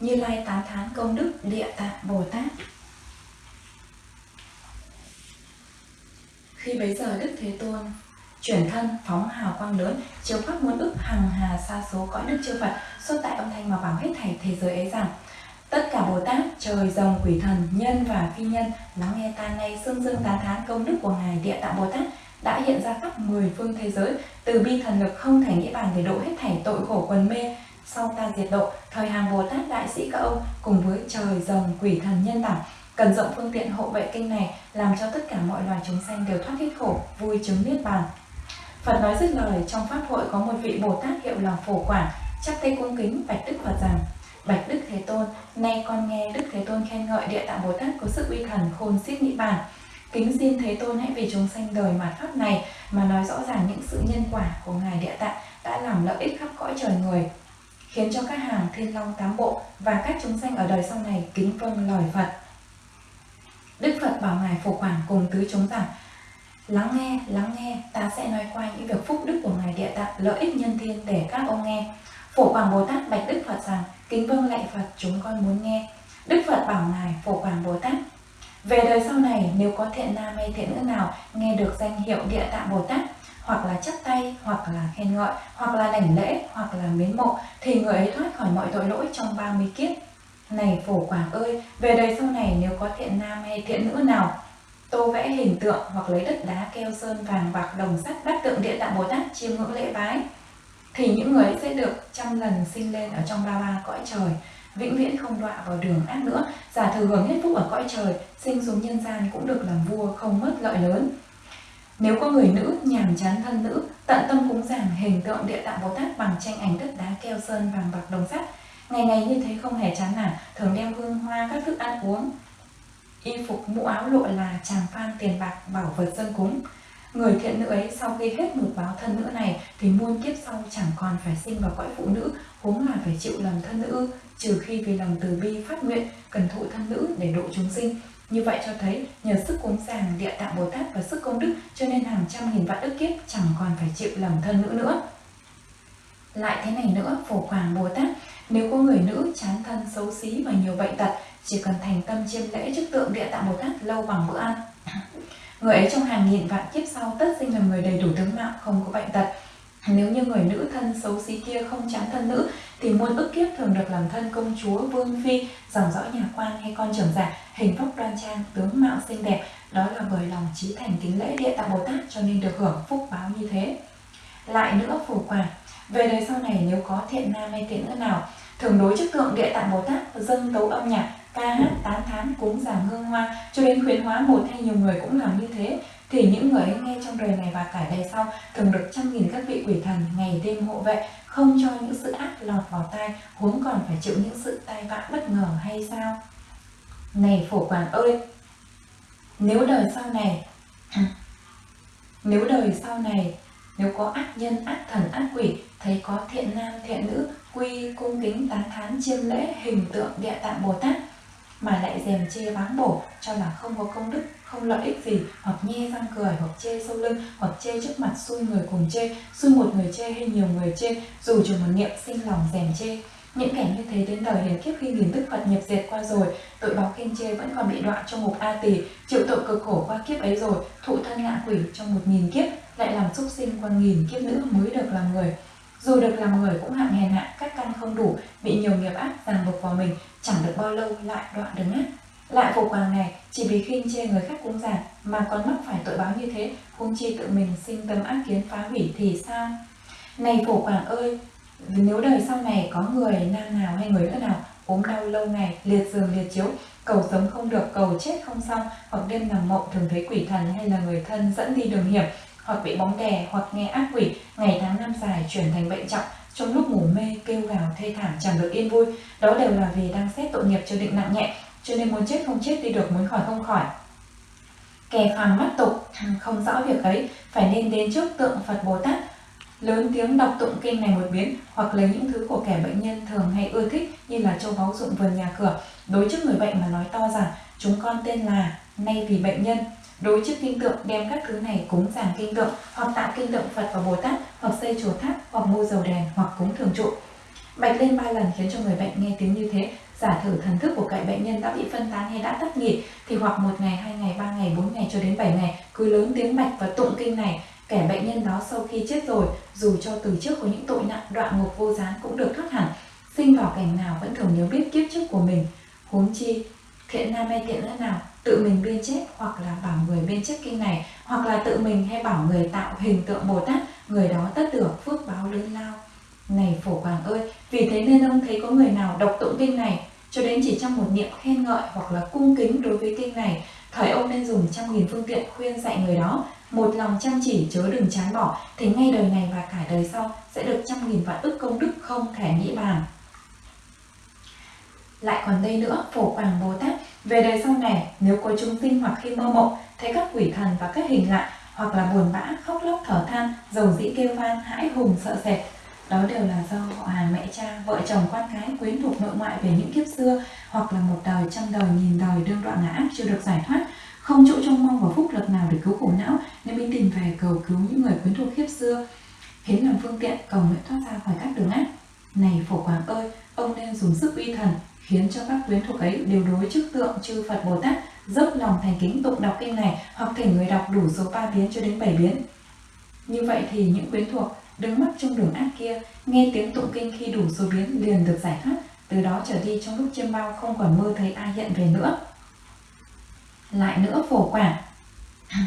Như Lai tán thán công đức, Địa Tạng Bồ Tát. Khi bấy giờ Đức Thế Tôn chuyển thân, phóng hào quang lớn, chiếu khắp muôn ức hằng hà xa số cõi đức chư Phật, xuất tại âm thanh mà bảo hết thảy thế giới ấy rằng tất cả Bồ Tát, trời, rồng, quỷ thần, nhân và phi nhân lắng nghe ta nay xương dương tán thán công đức của ngài Địa Tạng Bồ Tát đã hiện ra khắp mười phương thế giới từ bi thần lực không thể nghĩ bàn để độ hết thảy tội khổ quần mê. Sau ta diệt độ thời hàng Bồ Tát đại sĩ các ông cùng với trời rồng quỷ thần nhân đẳng cần rộng phương tiện hộ vệ kinh này làm cho tất cả mọi loài chúng sanh đều thoát hết khổ vui chứng niết bàn. Phật nói dứt lời trong pháp hội có một vị Bồ Tát hiệu là Phổ Quảng chắp tay cung kính bạch Đức Phật rằng Bạch Đức Thế Tôn, nay con nghe Đức Thế Tôn khen ngợi Địa Tạng Bồ Tát có sự uy thần khôn xiết nghĩ bàn. Kính xin Thế Tôn hãy vì chúng sanh đời mà pháp này mà nói rõ ràng những sự nhân quả của Ngài Địa Tạng đã làm lợi ích khắp cõi trời người, khiến cho các hàng thiên long tám bộ và các chúng sanh ở đời sau này kính vâng lời Phật. Đức Phật bảo Ngài Phổ Quảng cùng tứ chúng rằng Lắng nghe, lắng nghe, ta sẽ nói qua những việc phúc đức của Ngài Địa Tạng lợi ích nhân thiên để các ông nghe. Phổ Quảng Bồ Tát bạch Đức Phật rằng, kính vâng lạy Phật chúng con muốn nghe. Đức Phật bảo Ngài Phổ Quảng Bồ Tát, về đời sau này nếu có thiện nam hay thiện nữ nào nghe được danh hiệu Địa Tạng Bồ Tát, hoặc là chắp tay, hoặc là khen ngợi, hoặc là đảnh lễ, hoặc là mến mộ, thì người ấy thoát khỏi mọi tội lỗi trong 30 kiếp. Này Phổ Quảng ơi, về đời sau này nếu có thiện nam hay thiện nữ nào tô vẽ hình tượng hoặc lấy đất đá keo sơn vàng bạc đồng sắt bắt tượng địa tạng bồ tát chiêm ngưỡng lễ bái thì những người ấy sẽ được trăm lần sinh lên ở trong ba ba cõi trời, vĩnh viễn không đọa vào đường ác nữa. Giả thừa hưởng hết phúc ở cõi trời, sinh xuống nhân gian cũng được làm vua, không mất lợi lớn. Nếu có người nữ nhàm chán thân nữ, tận tâm cúng dường hình tượng địa tạng bồ tát bằng tranh ảnh đất đá keo sơn vàng bạc đồng sắt, ngày ngày như thế không hề chán nản, thường đeo hương hoa các thức ăn uống. Y phục mũ áo lụa là tràng phan tiền bạc bảo vật dân cúng người thiện nữ ấy, sau khi hết một báo thân nữ này, thì muôn kiếp sau chẳng còn phải sinh vào cõi phụ nữ, huống là phải chịu làm thân nữ, trừ khi vì lòng từ bi phát nguyện, cần thụ thân nữ để độ chúng sinh. Như vậy cho thấy, nhờ sức cúng dường địa tạng bồ tát và sức công đức, cho nên hàng trăm nghìn vạn ức kiếp chẳng còn phải chịu làm thân nữ nữa. Lại thế này nữa, phổ quảng bồ tát, nếu có người nữ chán thân xấu xí và nhiều bệnh tật, chỉ cần thành tâm chiêm lễ trước tượng địa tạng bồ tát lâu bằng bữa ăn người ấy trong hàng nghìn vạn kiếp sau tất sinh là người đầy đủ tướng mạo, không có bệnh tật. Nếu như người nữ thân xấu xí kia không chán thân nữ, thì muôn ức kiếp thường được làm thân công chúa vương phi, dòng dõi nhà quan hay con trưởng giả, hình phúc đoan trang, tướng mạo xinh đẹp. Đó là bởi lòng trí thành kính lễ địa tạng bồ tát cho nên được hưởng phúc báo như thế. Lại nữa phổ quả về đời sau này, nếu có thiện nam hay thiện nữ nào, thường đối trước tượng địa tạng bồ tát, dâng tấu âm nhạc ca hát tán thán cúng giảm hương hoa. Cho đến khuyến hóa một hay nhiều người cũng làm như thế. Thì những người ấy nghe trong đời này và cả đời sau thường được trăm nghìn các vị quỷ thần ngày đêm hộ vệ, không cho những sự ác lọt vào tai, huống còn phải chịu những sự tai vạ bất ngờ hay sao? Này phổ quản ơi, nếu đời sau này, nếu đời sau này, nếu có ác nhân, ác thần, ác quỷ, thấy có thiện nam, thiện nữ, quy, cung kính, tán thán, chiêm lễ, hình tượng, địa tạng bồ tát mà lại dèm chê báng bổ cho là không có công đức không lợi ích gì hoặc nhe răng cười hoặc chê sâu lưng hoặc chê trước mặt xui người cùng chê xui một người chê hay nhiều người chê dù chỉ một niệm sinh lòng dèm chê những kẻ như thế đến đời hiền kiếp khi nghìn đức Phật nhập diệt qua rồi, tội báo khen chê vẫn còn bị đọa trong một A tỳ, chịu tội cực khổ qua kiếp ấy rồi, thụ thân ngạ quỷ trong một nghìn kiếp, lại làm súc sinh qua nghìn kiếp nữa mới được làm người. Dù được làm người cũng hạng hèn hạ, các căn không đủ, bị nhiều nghiệp ác ràng buộc vào mình, chẳng được bao lâu lại đoạn đứng ác. Lại phổ hoàng này, chỉ vì khinh chê người khác cúng giản mà còn mắc phải tội báo như thế, huống chi tự mình sinh tâm ác kiến phá hủy thì sao? Này phổ quảng ơi, nếu đời sau này có người nam nào hay người nữ nào ốm đau lâu ngày, liệt giường liệt chiếu, cầu sống không được, cầu chết không xong, hoặc đêm nằm mộng thường thấy quỷ thần hay là người thân dẫn đi đường hiểm, hoặc bị bóng đè, hoặc nghe ác quỷ, ngày tháng năm dài chuyển thành bệnh trọng, trong lúc ngủ mê kêu gào thê thảm chẳng được yên vui, đó đều là vì đang xét tội nghiệp cho định nặng nhẹ, cho nên muốn chết không chết đi được, muốn khỏi không khỏi. Kẻ phàm mắt tục không rõ việc ấy, phải nên đến trước tượng Phật Bồ Tát lớn tiếng đọc tụng kinh này một biến hoặc lấy những thứ của kẻ bệnh nhân thường hay ưa thích như là châu báu dụng vườn nhà cửa. Đối trước người bệnh mà nói to rằng chúng con tên là nay vì bệnh nhân đối trước kinh tượng, đem các thứ này cúng giảng kinh tượng, hoặc tạo kinh tượng Phật và Bồ Tát, hoặc xây chùa tháp, hoặc mua dầu đèn, hoặc cúng thường trụ. Bạch lên ba lần khiến cho người bệnh nghe tiếng như thế, giả thử thần thức của cậy bệnh nhân đã bị phân tán hay đã tắt nghỉ, thì hoặc một ngày, hai ngày, ba ngày, bốn ngày cho đến bảy ngày, cứ lớn tiếng bạch và tụng kinh này. Kẻ bệnh nhân đó sau khi chết rồi, dù cho từ trước có những tội nặng đoạn ngục vô gián cũng được thoát hẳn. Sinh vào cảnh nào vẫn thường nhớ biết kiếp trước của mình. Huống chi, thiện nam hay thiện nữ nào? Tự mình biên chép hoặc là bảo người biên chép kinh này, hoặc là tự mình hay bảo người tạo hình tượng bồ tát người đó tất được phước báo lớn lao. Này phổ quảng ơi, vì thế nên ông thấy có người nào đọc tụng kinh này, cho đến chỉ trong một niệm khen ngợi hoặc là cung kính đối với kinh này, thời ông nên dùng trăm nghìn phương tiện khuyên dạy người đó. Một lòng chăm chỉ, chớ đừng chán bỏ, thì ngay đời này và cả đời sau sẽ được trăm nghìn vạn ức công đức không thể nghĩ bàn lại còn đây nữa, phổ quảng bồ tát. Về đời sau này, nếu có chúng sinh hoặc khi mơ mộng, thấy các quỷ thần và các hình lạ, hoặc là buồn bã, khóc lóc, thở than, dầu dĩ kêu van, hãi hùng, sợ sệt, đó đều là do họ hàng mẹ cha, vợ chồng, con cái quyến thuộc nội ngoại về những kiếp xưa, hoặc là một đời trăm đời nghìn đời đương đoạn ngã ác chưa được giải thoát. Không chỗ trông mong vào phúc lực nào để cứu khổ não, nên mới tìm về cầu cứu những người quyến thuộc kiếp xưa hiến làm phương tiện cầu nguyện thoát ra khỏi các đường ác. Này phổ quảng ơi, ông nên dùng sức uy thần khiến cho các quyến thuộc ấy đều đối trước tượng chư Phật Bồ Tát, dốc lòng thành kính tụng đọc kinh này hoặc thể người đọc đủ số ba biến cho đến bảy biến. Như vậy thì những quyến thuộc đứng mắc trong đường ác kia, nghe tiếng tụng kinh khi đủ số biến liền được giải thoát, từ đó trở đi trong lúc chiêm bao không còn mơ thấy ai hiện về nữa. Lại nữa phổ quả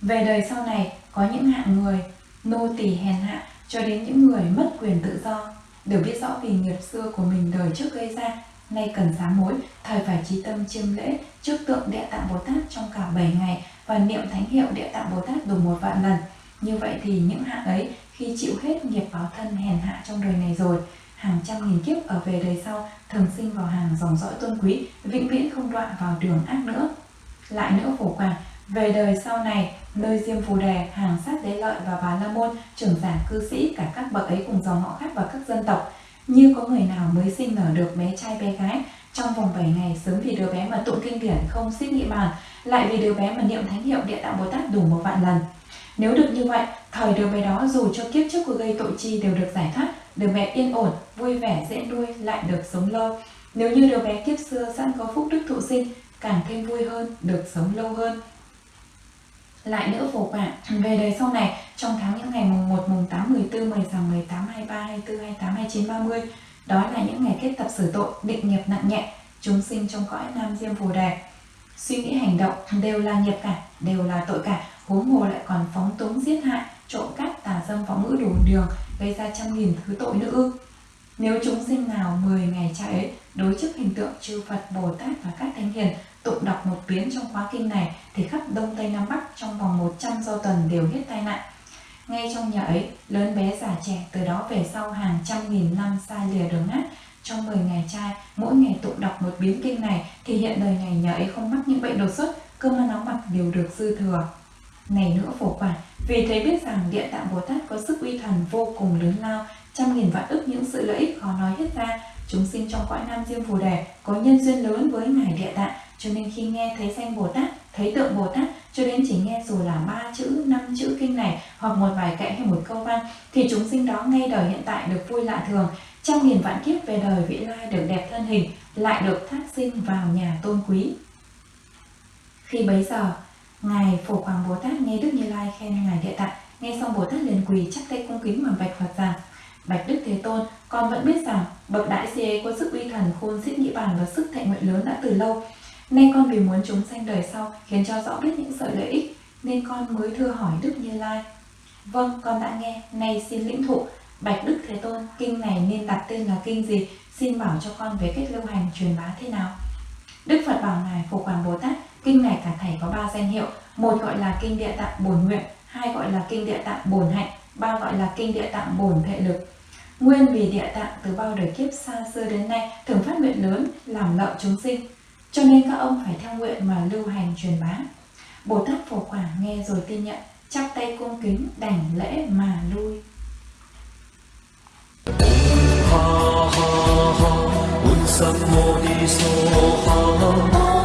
về đời sau này, có những hạng người, nô tỳ hèn hạ cho đến những người mất quyền tự do đều biết rõ vì nghiệp xưa của mình đời trước gây ra, nay cần sám hối thời phải trí tâm chiêm lễ, trước tượng địa tạng bồ tát trong cả 7 ngày và niệm thánh hiệu địa tạng bồ tát đủ một vạn lần. Như vậy thì những hạng ấy khi chịu hết nghiệp báo thân hèn hạ trong đời này rồi, hàng trăm nghìn kiếp ở về đời sau thường sinh vào hàng dòng dõi tôn quý, vĩnh viễn không đoạn vào đường ác nữa. Lại nữa phổ quảng về đời sau này, nơi diêm phù đề hàng sát đế lợi và bà la môn, trưởng giả cư sĩ cả các bậc ấy cùng dòng họ khác và các dân tộc. Như có người nào mới sinh nở được bé trai bé gái, trong vòng 7 ngày sớm vì đứa bé mà tụng kinh điển không xích nghị bàn, lại vì đứa bé mà niệm thánh hiệu địa tạng bồ tát đủ một vạn lần. Nếu được như vậy, thời đứa bé đó dù cho kiếp trước của gây tội chi đều được giải thoát, đứa bé yên ổn, vui vẻ, dễ nuôi, lại được sống lâu. Nếu như đứa bé kiếp xưa sẵn có phúc đức thụ sinh, càng thêm vui hơn, được sống lâu hơn lại nữa phổ quả về đời sau này trong tháng những ngày mùng 1, mùng 8, 14, 10 18, 23, 24, 28, 29, 30 đó là những ngày kết tập xử tội định nghiệp nặng nhẹ chúng sinh trong cõi nam diêm phù đề. Suy nghĩ hành động đều là nghiệp cả đều là tội cả. Huống hồ lại còn phóng túng giết hại trộm cắp tà dâm phóng ngữ đủ đường gây ra trăm nghìn thứ tội nữa ư. Nếu chúng sinh nào 10 ngày trai ấy đối trước hình tượng chư Phật Bồ Tát và các thánh hiền tụng đọc một biến trong khóa kinh này thì khắp Đông Tây Nam Bắc trong vòng 100 do tuần đều hết tai nạn. Ngay trong nhà ấy, lớn bé già trẻ từ đó về sau hàng trăm nghìn năm xa lìa đường nát trong 10 ngày trai, mỗi ngày tụng đọc một biến kinh này thì hiện đời này nhà ấy không mắc những bệnh đột xuất, cơm ăn áo mặc đều được dư thừa. Này nữa phổ quả, vì thế biết rằng địa tạng Bồ Tát có sức uy thần vô cùng lớn lao, trăm nghìn vạn ức những sự lợi ích khó nói hết ra. Chúng sinh trong cõi Nam Diêm Phù Đề có nhân duyên lớn với Ngài Địa Tạng, cho nên khi nghe thấy danh Bồ Tát, thấy tượng Bồ Tát, cho đến chỉ nghe dù là ba chữ, năm chữ kinh này hoặc một vài kệ hay một câu văn, thì chúng sinh đó ngay đời hiện tại được vui lạ thường, trăm nghìn vạn kiếp về đời vị lai được đẹp thân hình, lại được thác sinh vào nhà tôn quý. Khi bấy giờ, Ngài Phổ Quảng Bồ Tát nghe Đức Như Lai khen Ngài Địa Tạng, nghe xong Bồ Tát liền quỳ chắp tay cung kính mà bạch Phật rằng Tôn, con vẫn biết rằng bậc đại si ấy có sức uy thần khôn xiết nhĩ bàn và sức thệ nguyện lớn đã từ lâu. Nay con vì muốn chúng sanh đời sau khiến cho rõ biết những sợi lợi ích, nên con mới thưa hỏi Đức Như Lai. Vâng, con đã nghe, nay xin lĩnh thụ. Bạch Đức Thế Tôn, kinh này nên đặt tên là kinh gì? Xin bảo cho con về cách lưu hành truyền bá thế nào? Đức Phật bảo Ngài Phổ Hoàng Bồ Tát, kinh này cả thầy có ba danh hiệu, một gọi là kinh địa tạng bổn nguyện, hai gọi là kinh địa tạng bổn hạnh, ba gọi là kinh địa tạng bổn thệ lực. Nguyên vì địa tạng từ bao đời kiếp xa xưa đến nay thường phát nguyện lớn, làm lợi chúng sinh, cho nên các ông phải theo nguyện mà lưu hành truyền bá. Bồ Tát Phổ Quả nghe rồi tin nhận, chắp tay cung kính đảnh lễ mà lui. Ha ha ha, un sam mô ni so ha ha.